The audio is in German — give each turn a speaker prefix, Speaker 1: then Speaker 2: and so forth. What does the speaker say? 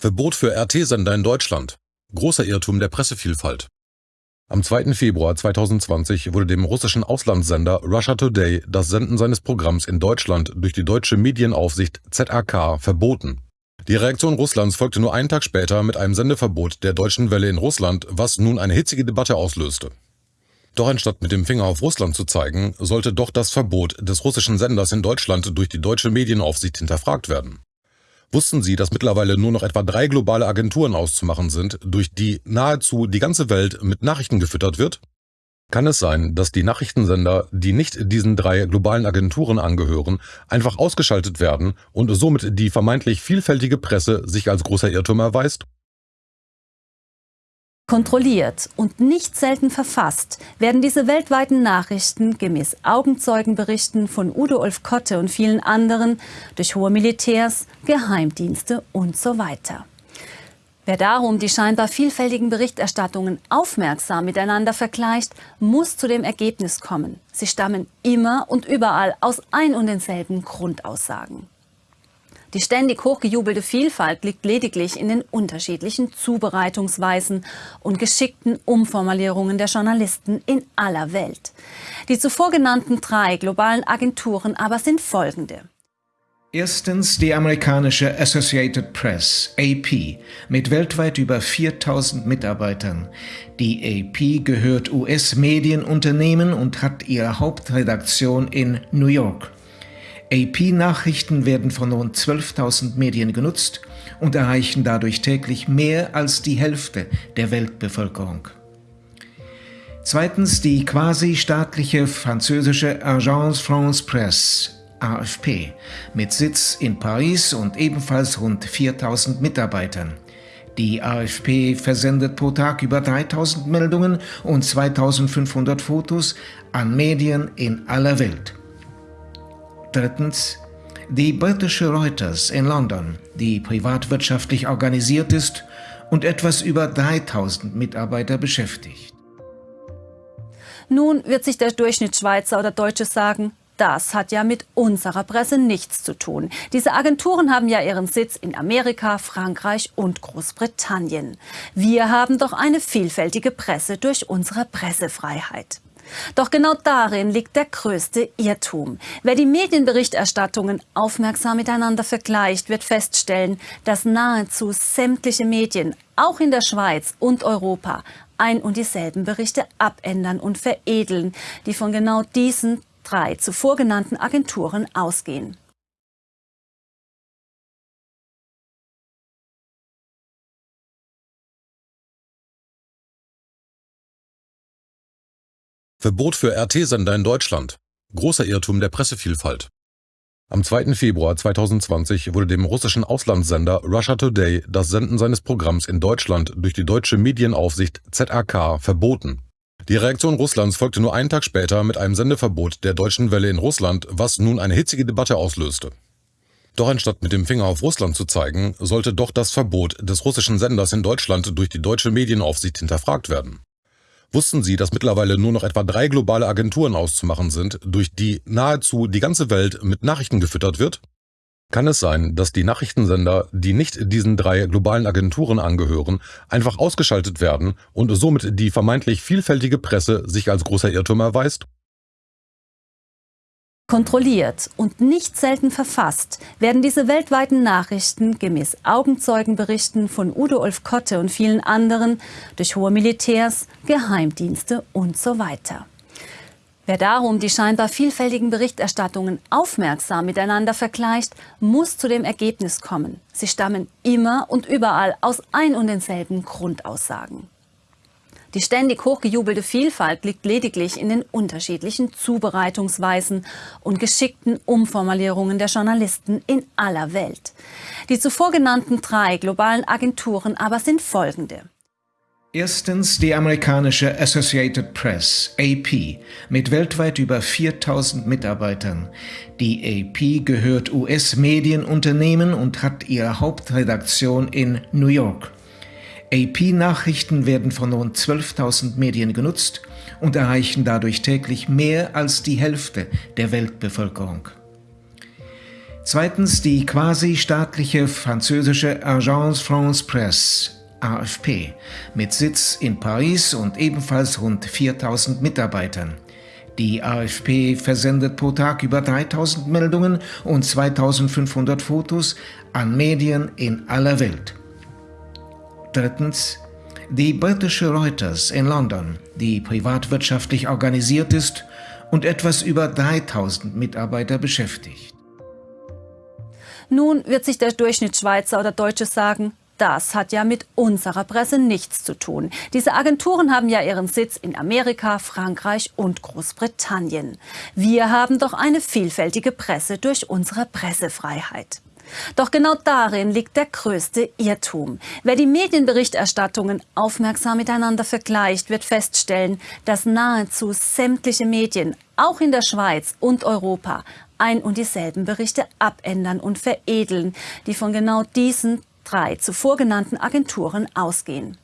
Speaker 1: Verbot für RT-Sender in Deutschland. Großer Irrtum der Pressevielfalt. Am 2. Februar 2020 wurde dem russischen Auslandssender Russia Today das Senden seines Programms in Deutschland durch die deutsche Medienaufsicht ZAK verboten. Die Reaktion Russlands folgte nur einen Tag später mit einem Sendeverbot der Deutschen Welle in Russland, was nun eine hitzige Debatte auslöste. Doch anstatt mit dem Finger auf Russland zu zeigen, sollte doch das Verbot des russischen Senders in Deutschland durch die deutsche Medienaufsicht hinterfragt werden. Wussten Sie, dass mittlerweile nur noch etwa drei globale Agenturen auszumachen sind, durch die nahezu die ganze Welt mit Nachrichten gefüttert wird? Kann es sein, dass die Nachrichtensender, die nicht diesen drei globalen Agenturen angehören, einfach ausgeschaltet werden und somit die vermeintlich vielfältige Presse sich als großer Irrtum erweist?
Speaker 2: Kontrolliert und nicht selten verfasst werden diese weltweiten Nachrichten gemäß Augenzeugenberichten von Udo Ulf Kotte und vielen anderen durch hohe Militärs, Geheimdienste und so weiter. Wer darum die scheinbar vielfältigen Berichterstattungen aufmerksam miteinander vergleicht, muss zu dem Ergebnis kommen. Sie stammen immer und überall aus ein und denselben Grundaussagen. Die ständig hochgejubelte Vielfalt liegt lediglich in den unterschiedlichen Zubereitungsweisen und geschickten Umformulierungen der Journalisten in aller Welt. Die zuvor genannten drei globalen Agenturen aber sind folgende.
Speaker 3: Erstens die amerikanische Associated Press, AP, mit weltweit über 4000 Mitarbeitern. Die AP gehört US-Medienunternehmen und hat ihre Hauptredaktion in New York. AP-Nachrichten werden von rund 12.000 Medien genutzt und erreichen dadurch täglich mehr als die Hälfte der Weltbevölkerung. Zweitens die quasi-staatliche französische Agence France Presse, AFP, mit Sitz in Paris und ebenfalls rund 4000 Mitarbeitern. Die AFP versendet pro Tag über 3000 Meldungen und 2500 Fotos an Medien in aller Welt. Drittens die britische Reuters in London, die privatwirtschaftlich organisiert ist und etwas über 3000 Mitarbeiter beschäftigt.
Speaker 2: Nun wird sich der Durchschnittsschweizer oder Deutsche sagen, das hat ja mit unserer Presse nichts zu tun. Diese Agenturen haben ja ihren Sitz in Amerika, Frankreich und Großbritannien. Wir haben doch eine vielfältige Presse durch unsere Pressefreiheit. Doch genau darin liegt der größte Irrtum. Wer die Medienberichterstattungen aufmerksam miteinander vergleicht, wird feststellen, dass nahezu sämtliche Medien, auch in der Schweiz und Europa, ein und dieselben Berichte abändern und veredeln, die von genau diesen drei zuvor genannten Agenturen ausgehen.
Speaker 1: Verbot für RT-Sender in Deutschland. Großer Irrtum der Pressevielfalt. Am 2. Februar 2020 wurde dem russischen Auslandssender Russia Today das Senden seines Programms in Deutschland durch die deutsche Medienaufsicht ZAK verboten. Die Reaktion Russlands folgte nur einen Tag später mit einem Sendeverbot der Deutschen Welle in Russland, was nun eine hitzige Debatte auslöste. Doch anstatt mit dem Finger auf Russland zu zeigen, sollte doch das Verbot des russischen Senders in Deutschland durch die deutsche Medienaufsicht hinterfragt werden. Wussten Sie, dass mittlerweile nur noch etwa drei globale Agenturen auszumachen sind, durch die nahezu die ganze Welt mit Nachrichten gefüttert wird? Kann es sein, dass die Nachrichtensender, die nicht diesen drei globalen Agenturen angehören, einfach ausgeschaltet werden und somit die vermeintlich vielfältige Presse sich als großer Irrtum erweist?
Speaker 2: Kontrolliert und nicht selten verfasst werden diese weltweiten Nachrichten gemäß Augenzeugenberichten von Udo Ulf Kotte und vielen anderen durch hohe Militärs, Geheimdienste und so weiter. Wer darum die scheinbar vielfältigen Berichterstattungen aufmerksam miteinander vergleicht, muss zu dem Ergebnis kommen. Sie stammen immer und überall aus ein und denselben Grundaussagen. Die ständig hochgejubelte Vielfalt liegt lediglich in den unterschiedlichen Zubereitungsweisen und geschickten Umformulierungen der Journalisten in aller Welt. Die zuvor genannten drei globalen Agenturen aber sind folgende.
Speaker 3: Erstens die amerikanische Associated Press, AP, mit weltweit über 4000 Mitarbeitern. Die AP gehört US-Medienunternehmen und hat ihre Hauptredaktion in New York. AP-Nachrichten werden von rund 12.000 Medien genutzt und erreichen dadurch täglich mehr als die Hälfte der Weltbevölkerung. Zweitens die quasi-staatliche französische Agence France Presse, AFP, mit Sitz in Paris und ebenfalls rund 4000 Mitarbeitern. Die AFP versendet pro Tag über 3000 Meldungen und 2500 Fotos an Medien in aller Welt. Drittens die britische Reuters in London, die privatwirtschaftlich organisiert ist und etwas über 3000 Mitarbeiter beschäftigt.
Speaker 2: Nun wird sich der Durchschnittsschweizer oder Deutsche sagen, das hat ja mit unserer Presse nichts zu tun. Diese Agenturen haben ja ihren Sitz in Amerika, Frankreich und Großbritannien. Wir haben doch eine vielfältige Presse durch unsere Pressefreiheit. Doch genau darin liegt der größte Irrtum. Wer die Medienberichterstattungen aufmerksam miteinander vergleicht, wird feststellen, dass nahezu sämtliche Medien, auch in der Schweiz und Europa, ein und dieselben Berichte abändern und veredeln, die von genau diesen drei zuvor genannten Agenturen ausgehen.